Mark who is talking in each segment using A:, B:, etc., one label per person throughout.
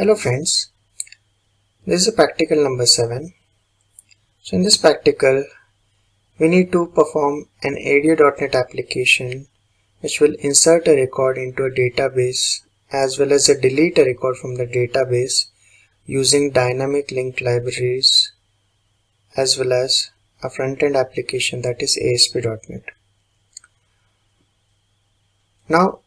A: Hello friends, this is a practical number 7. So in this practical, we need to perform an ADO.NET application which will insert a record into a database as well as a delete a record from the database using dynamic link libraries as well as a front-end application that is ASP.NET. Now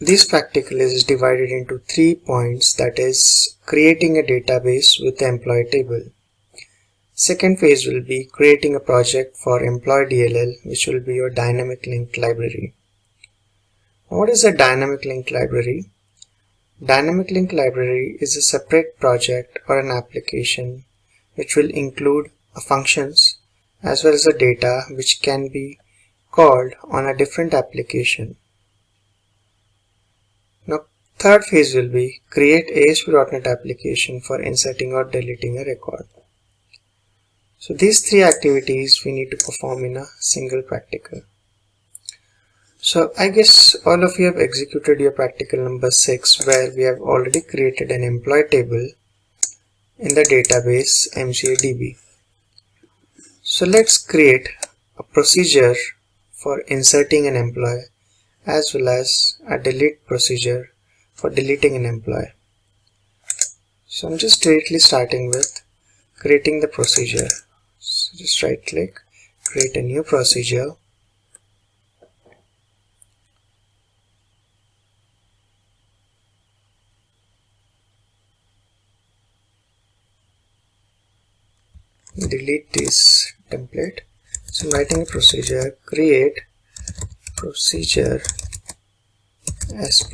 A: this practical is divided into three points that is creating a database with employee table. Second phase will be creating a project for employee DLL which will be your dynamic link library. What is a dynamic link library? Dynamic link library is a separate project or an application which will include functions as well as the data which can be called on a different application. Now third phase will be create ASP.NET application for inserting or deleting a record. So these three activities we need to perform in a single practical. So I guess all of you have executed your practical number 6 where we have already created an employee table in the database MCADB. So let's create a procedure for inserting an employee as well as a delete procedure for deleting an employee. So I'm just directly starting with creating the procedure. So just right click, create a new procedure. delete this template so I'm writing a procedure create procedure sp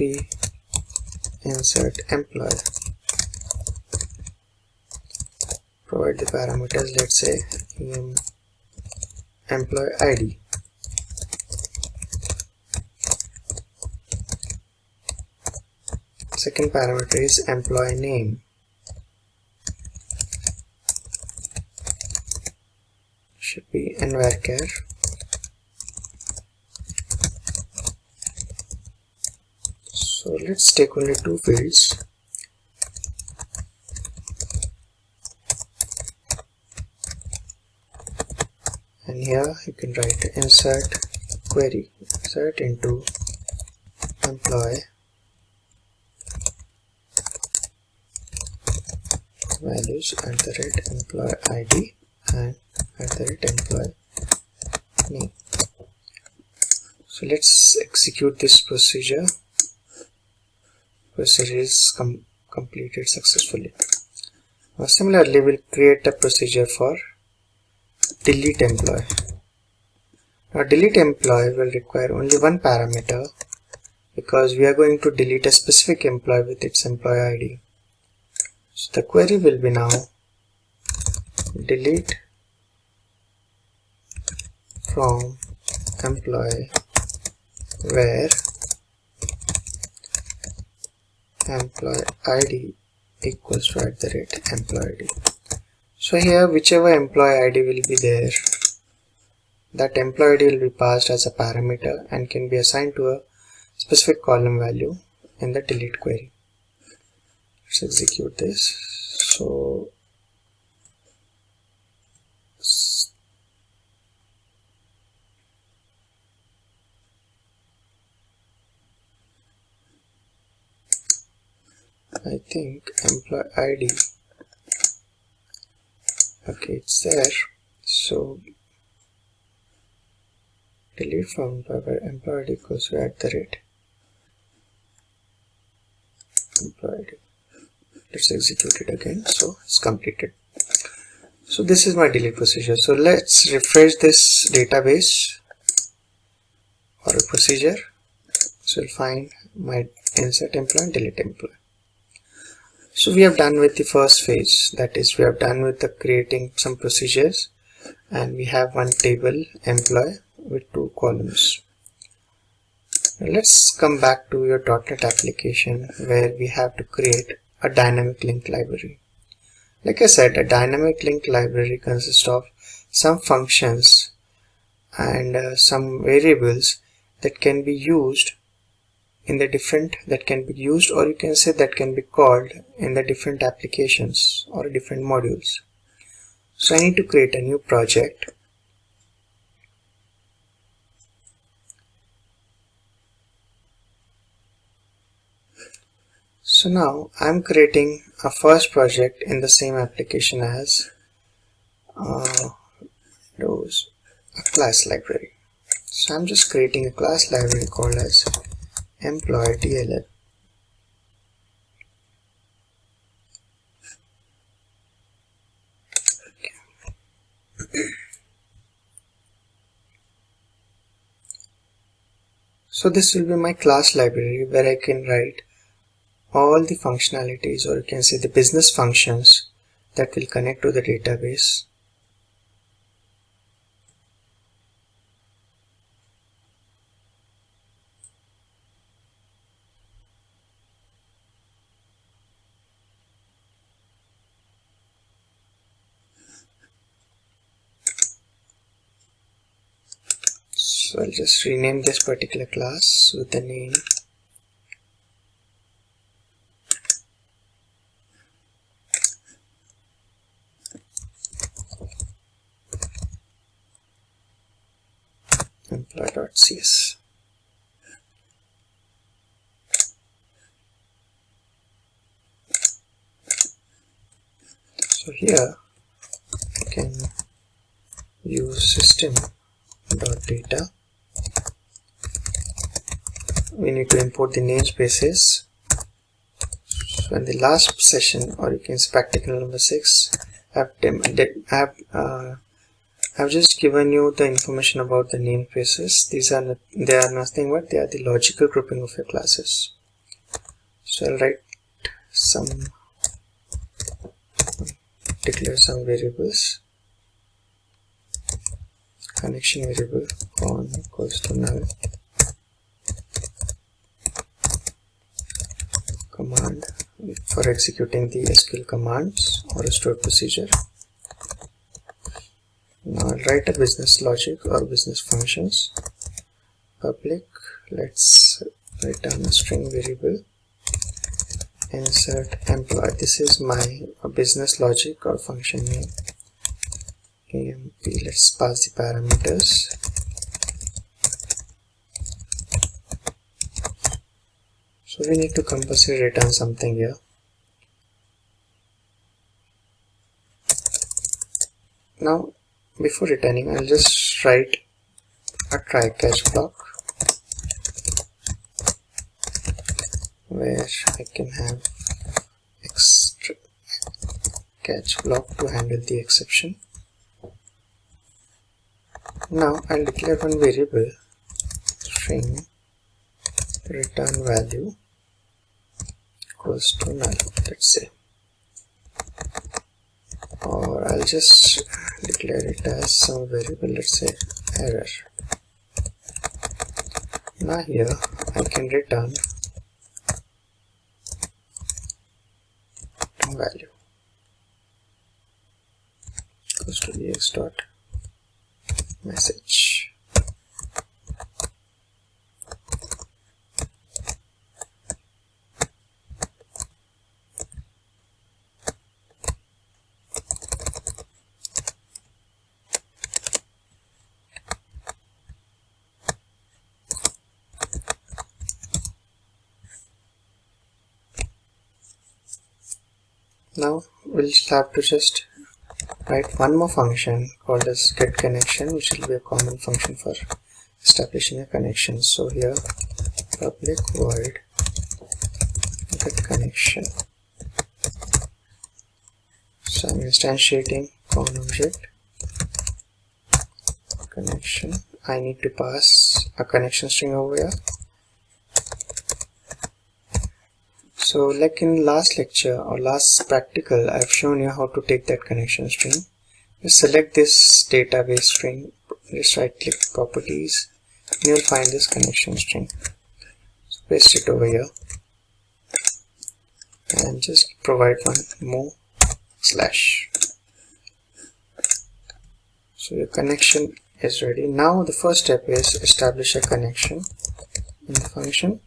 A: insert employee provide the parameters let's say um, employee id second parameter is employee name. Should be varchar so let's take only two fields. And here you can write insert query insert into employee. Values at the rate employee id and at the rate employee name. So let's execute this procedure procedure is com completed successfully. Now similarly we'll create a procedure for delete employee. Now delete employee will require only one parameter because we are going to delete a specific employee with its employee id so the query will be now delete from employee where employee id equals to at the rate employee id so here whichever employee id will be there that employee id will be passed as a parameter and can be assigned to a specific column value in the delete query. Let's execute this. So I think employee ID okay it's there. So delete from employee ID equals to at the rate. Employee ID let's execute it again so it's completed. So this is my delete procedure. So let's refresh this database or a procedure. So we'll find my insert employee and delete employee so we have done with the first phase. That is we have done with the creating some procedures. And we have one table employee with two columns. Now let's come back to your .NET application where we have to create a dynamic link library. Like I said a dynamic link library consists of some functions and uh, some variables that can be used in the different that can be used or you can say that can be called in the different applications or different modules. So I need to create a new project. So now I'm creating a first project in the same application as uh, those a class library. So I'm just creating a class library called as employee DLL so this will be my class library where I can write all the functionalities or you can say the business functions that will connect to the database so I'll just rename this particular class with the name employee.cs so here I can use system dot data we need to import the namespaces. So in the last session or you can say practical number six I've, I've, uh, I've just given you the information about the namespaces. These are they are nothing but they are the logical grouping of your classes. So I'll write some declare some variables. Connection variable on equals to null command for executing the SQL commands or a stored procedure. Now I'll write a business logic or business functions. Public, let's return a string variable. Insert employee. This is my business logic or function name. AMP, let's pass the parameters. so we need to compulsory return something here now before returning I'll just write a try catch block where I can have extra catch block to handle the exception. Now I'll declare one variable string return value equals to null let's say or I'll just declare it as some variable let's say error. Now here I can return value. Goes to ex dot message we'll have to just write one more function called as get connection which will be a common function for establishing a connection. So here public void get connection. So I'm instantiating common object. Connection. I need to pass a connection string over here so like in last lecture or last practical I've shown you how to take that connection string. Just select this database string just right click properties and you'll find this connection string. So paste it over here. And just provide one more slash. So your connection is ready. Now the first step is establish a connection in the function.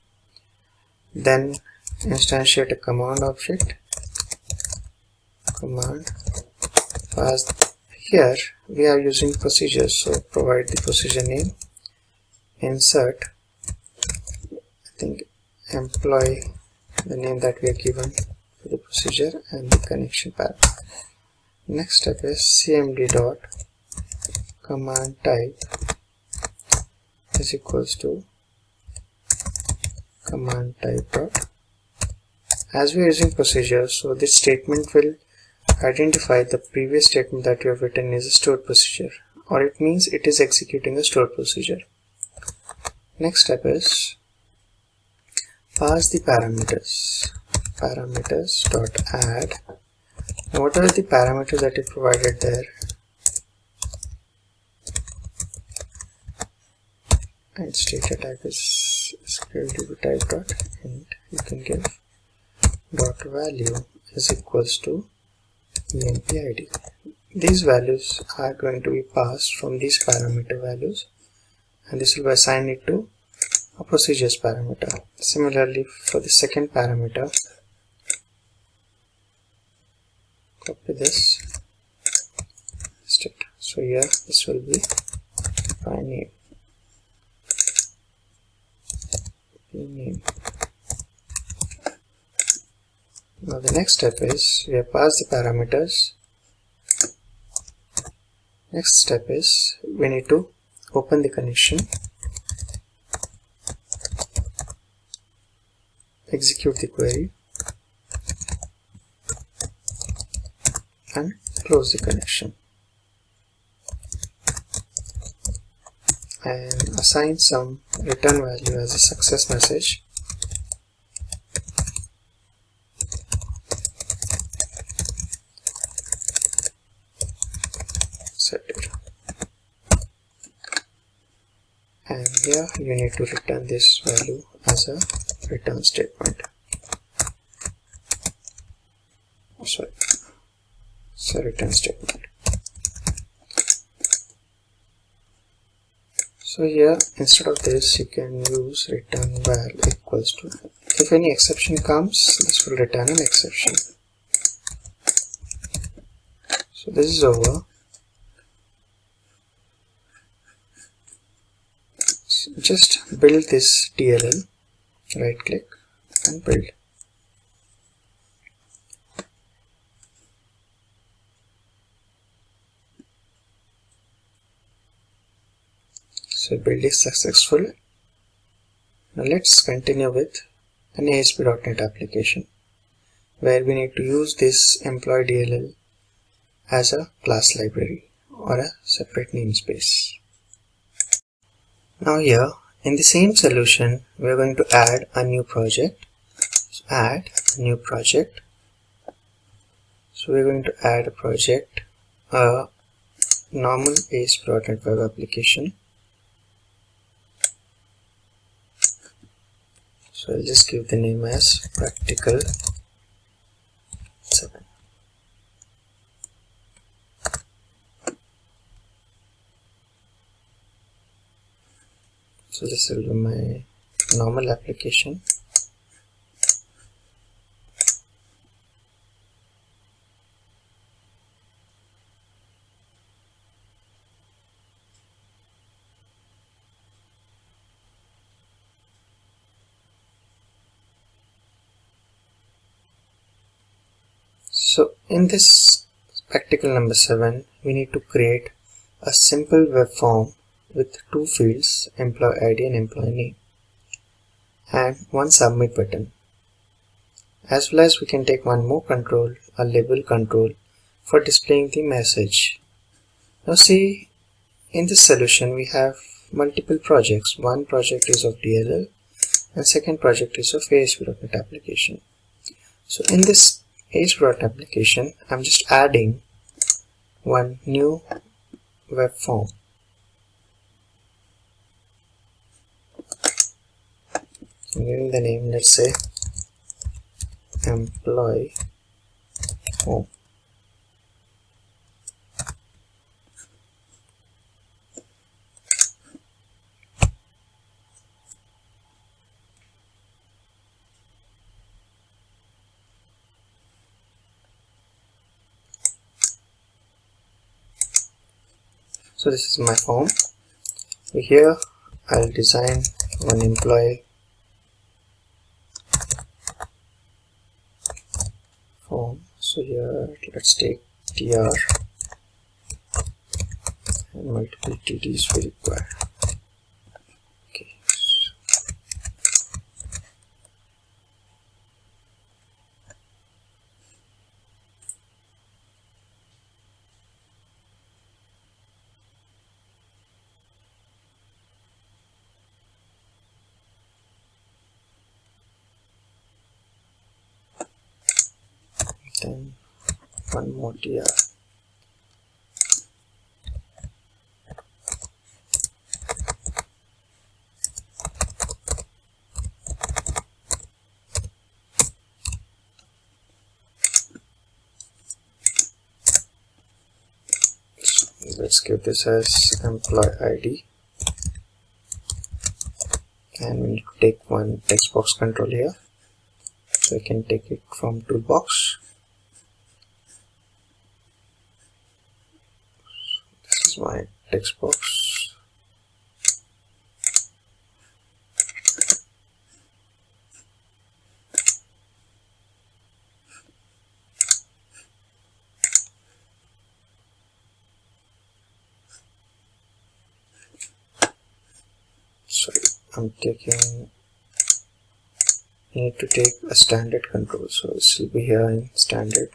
A: Then instantiate a command object. Command. Pass here we are using procedures so provide the procedure name. Insert. I think employee the name that we are given for the procedure and the connection path next step is cmd dot command type is equals to command type dot as we are using procedure so this statement will identify the previous statement that you have written is a stored procedure or it means it is executing a stored procedure. Next step is pass the parameters. Parameters dot add. What are the parameters that you provided there? And state type is sql type dot and you can give dot value is equals to emp id these values are going to be passed from these parameter values and this will be assigned it to a procedures parameter. Similarly for the second parameter copy this state so here this will be my name. Name now the next step is we have passed the parameters. Next step is we need to open the connection. Execute the query. And close the connection. And assign some return value as a success message set it and here you need to return this value as a return statement. Oh, sorry. So return statement. So here instead of this you can use return val equals to if any exception comes this will return an exception. So this is over so just build this DLL right click and build. So build is successful. Now let's continue with an ASP.NET application where we need to use this employee DLL as a class library or a separate namespace now here in the same solution, we are going to add a new project. So add a new project. So we're going to add a project, a normal ASP.NET Web application. So I'll just give the name as practical 7. So this will be my normal application. So in this practical number 7 we need to create a simple web form with two fields employee id and employee name. And one submit button. As well as we can take one more control a label control for displaying the message. Now see in this solution we have multiple projects. One project is of DLL and second project is of ASP.NET application. So in this ASP.NET application I'm just adding one new web form give the name let's say employee. Home so this is my form. Here I'll design one employee. Form so here let's take tr and multiple tds we require okay then let's give this as employee id and we need to take one text box control here. So I can take it from toolbox this my text box I'm taking need to take a standard control so this will be here in standard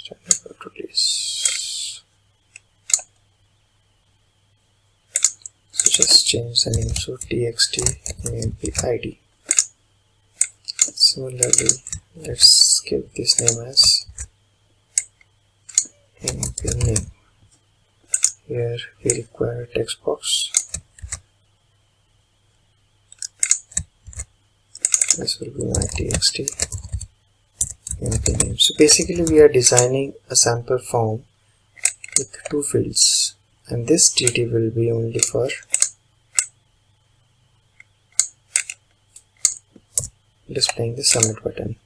A: control is so just change the name so txt amp id similarly let's give this name as amp name. Here we require a text box. This will be my txt empty name. So basically we are designing a sample form with two fields. And this dd will be only for displaying the submit button.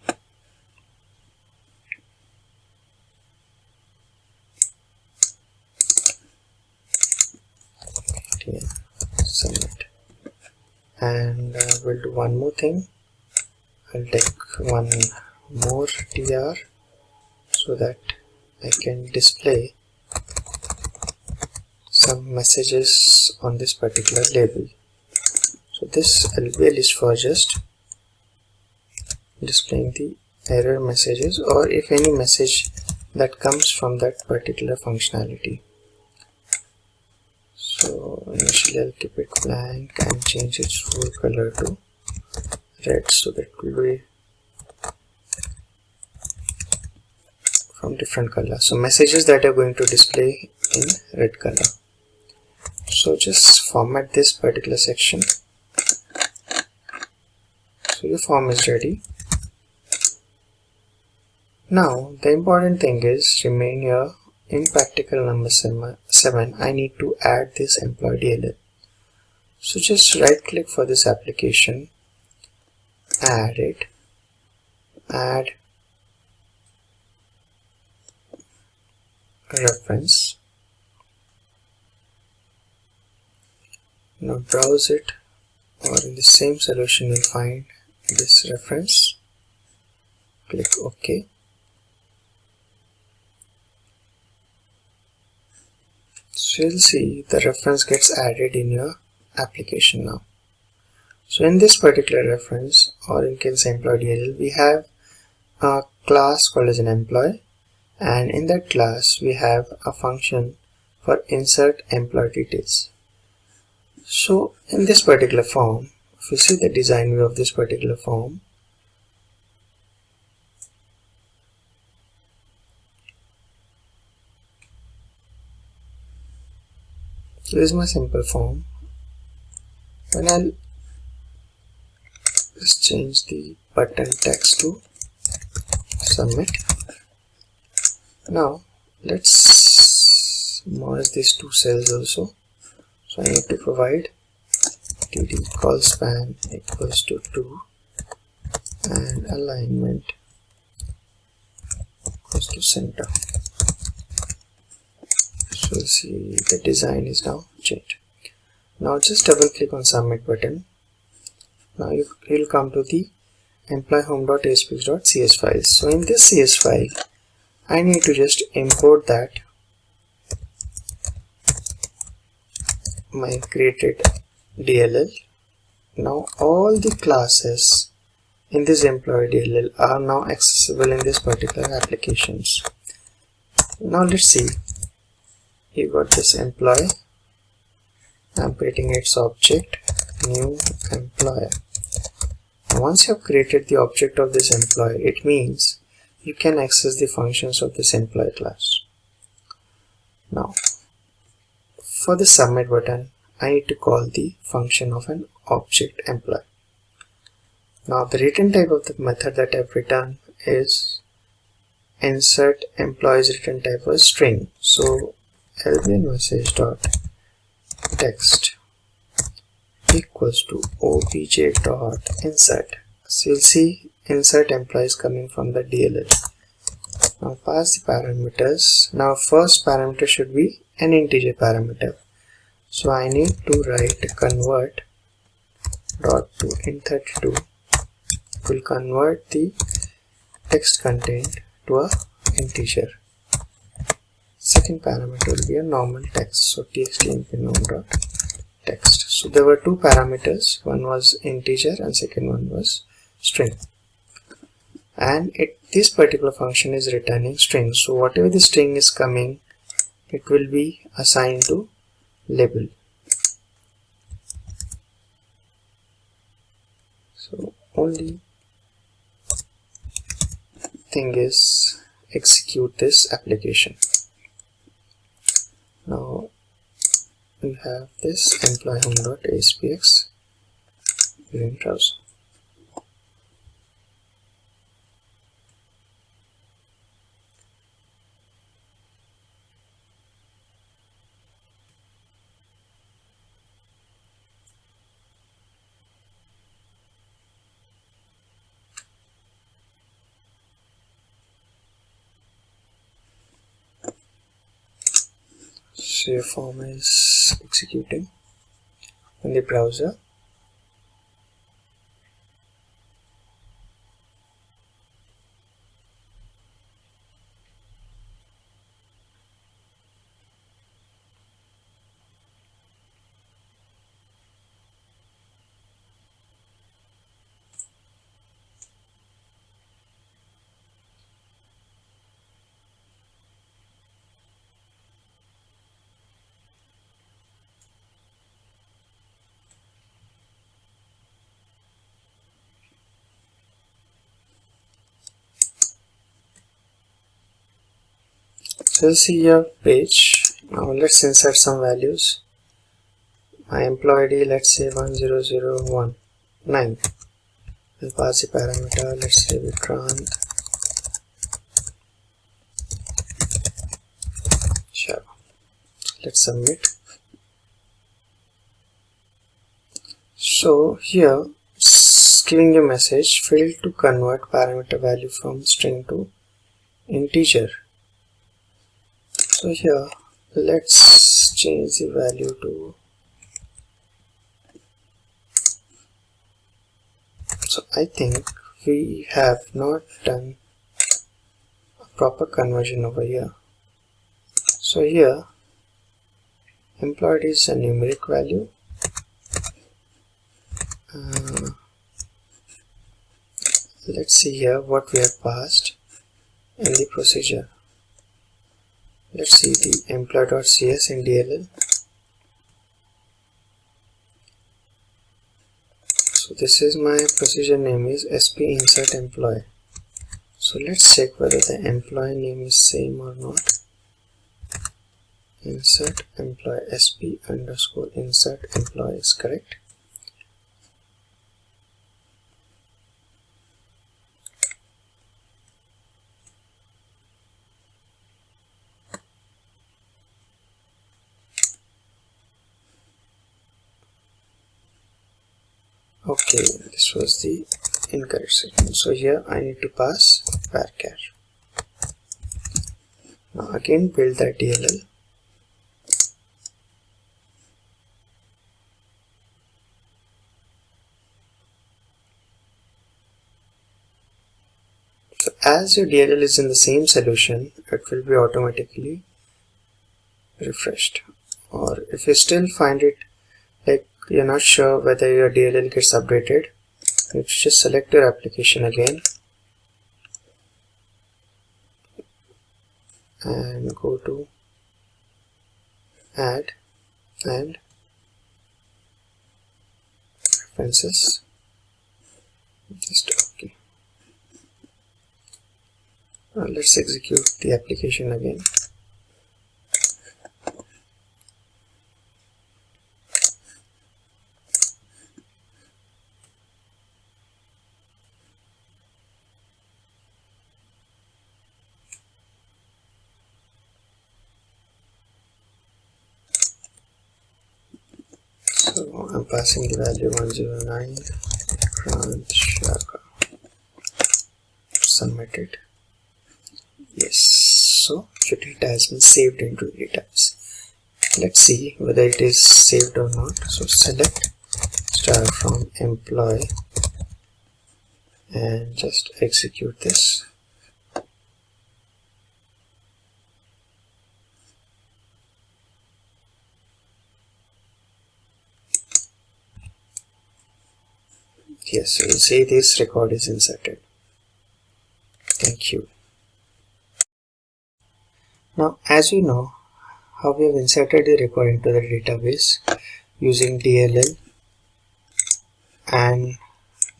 A: Submit. And uh, we'll do one more thing. I'll take one more tr so that I can display some messages on this particular label. So this LBL is for just displaying the error messages or if any message that comes from that particular functionality. So initially I'll keep it blank and change its full color to red so that will be from different color. So messages that are going to display in red color. So just format this particular section. So your form is ready now the important thing is remain here in practical number 7 I need to add this employee DLL so just right click for this application. Add it. Add reference. Now browse it or in the same solution you'll find this reference. Click OK so you'll see the reference gets added in your application now. So in this particular reference or in case employee DLL we have a class called as an employee and in that class we have a function for insert employee details. So in this particular form if you see the design view of this particular form so this is my simple form when I'll let's change the button text to submit. Now let's merge these two cells also. So I need to provide td colspan equals to 2 and alignment equals to center see the design is now changed. Now just double click on submit button. Now you will come to the employee home.aspx.cs file. So in this cs file I need to just import that my created DLL now all the classes in this employee DLL are now accessible in this particular applications. Now let's see you got this employee. I'm creating its object new employer. Once you have created the object of this employee it means you can access the functions of this employee class. Now for the submit button I need to call the function of an object employee. Now the return type of the method that I've written is insert employees return type was string. So lbn message dot text equals to obj dot insert. So you'll see insert employees coming from the DLL now pass the parameters. Now first parameter should be an integer parameter. So I need to write convert dot to int32 will convert the text content to a integer second parameter will be a normal text. So txt dot text. So there were two parameters. One was integer and second one was string. And it this particular function is returning string. So whatever the string is coming it will be assigned to label. So only thing is execute this application now we have this employee home.aspx in browser save form is executing in the browser so see your page now let's insert some values. My employee ID let's say 10019 we'll pass the parameter let's say Vikrant sure. Let's submit. So here giving a message failed to convert parameter value from string to integer so here. Let's change the value to so I think we have not done a proper conversion over here. So here employed is a numeric value. Uh, let's see here what we have passed in the procedure let's see the employee.cs in DLL so this is my procedure name is sp insert employee. So let's check whether the employee name is same or not. Insert employee sp underscore insert employee is correct okay this was the incorrect section so here I need to pass varchar now again build that DLL so as your DLL is in the same solution it will be automatically refreshed. Or if you still find it like you're not sure whether your DLL gets updated? You just select your application again. And go to add and references. Just okay. Now let's execute the application again so I'm passing the value 109 Grant Shaka submitted yes. So your data has been saved into database. Let's see whether it is saved or not. So select star from employee and just execute this yes you see this record is inserted. Thank you. Now as you know how we have inserted the record into the database using DLL and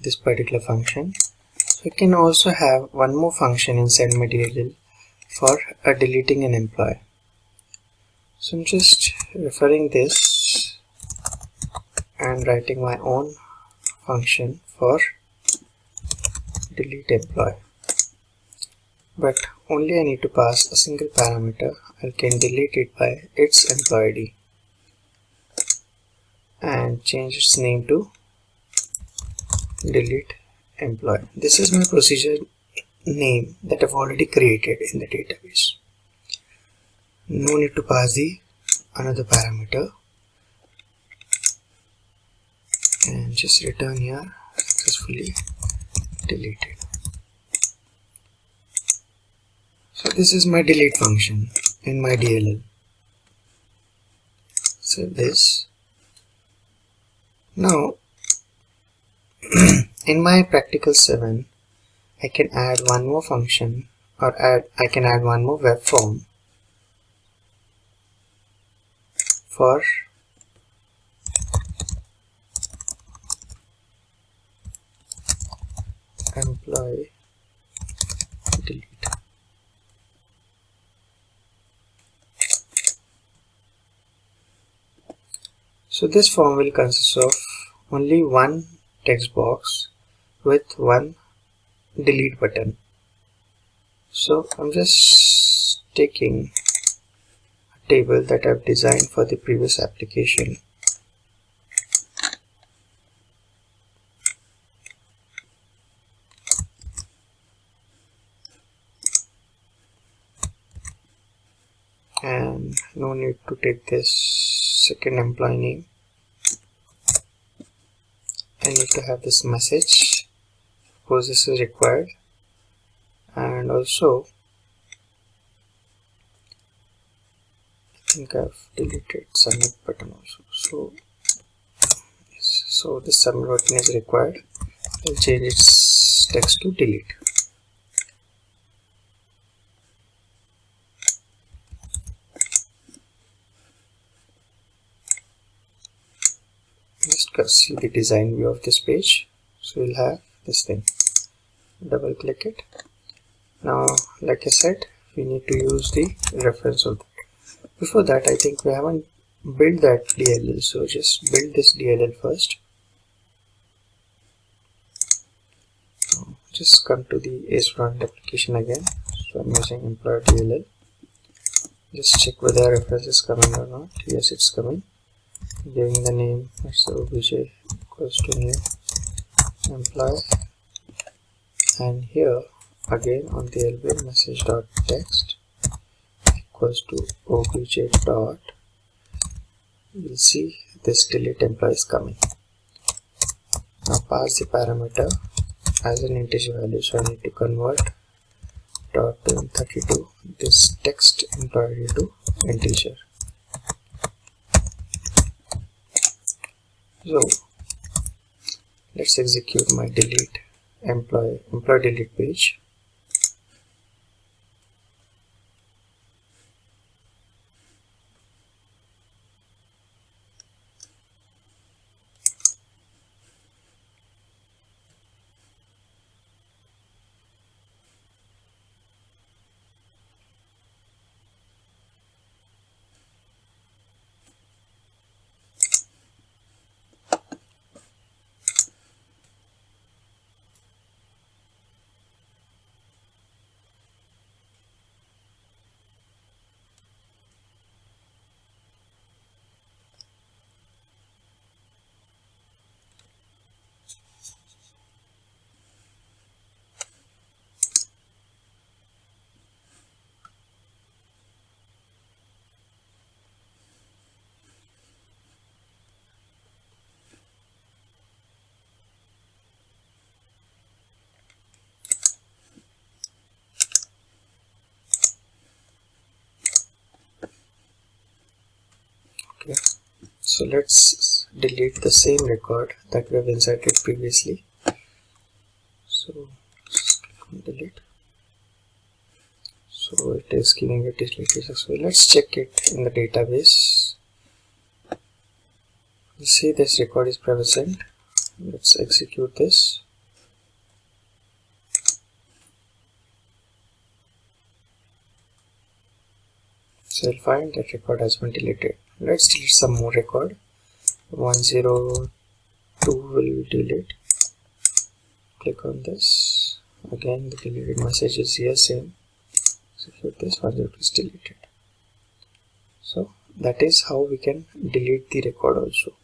A: this particular function. So, we can also have one more function inside DLL for deleting an employee. So I'm just referring this and writing my own function for delete employee. But only I need to pass a single parameter I can delete it by its employee ID and change its name to delete employee. This is my procedure name that I've already created in the database. No need to pass the another parameter and just return here successfully deleted. So this is my delete function in my DLL save this. Now in my practical 7 I can add one more function or add I can add one more web form for employee delete. So this form will consist of only one text box with one delete button. So I'm just taking a table that I've designed for the previous application and no need to take this second employee name. I need to have this message. Because this is required. And also I think I've deleted submit button also. So so this submit button is required. I'll change its text to delete just see the design view of this page. So we'll have this thing. Double click it. Now like I said we need to use the reference of that. Before that I think we haven't built that DLL so just build this DLL first. Just come to the ACE front application again. So I'm using employer DLL just check whether reference is coming or not. Yes it's coming giving the name as obj equals to new employee. And here again on the lbn message dot text equals to obj dot. You'll see this delete employee is coming. Now pass the parameter as an integer value. So I need to convert dot 32 this text employee to integer so let's execute my delete employee employee delete page okay so let's delete the same record that we have inserted previously. So delete. So it is giving it deleted so let's check it in the database. You see this record is present. Let's execute this so I'll find that record has been deleted. Let's delete some more record. 102 will delete. Click on this. Again the deleted message is here same. Execute this 102 is deleted. So that is how we can delete the record also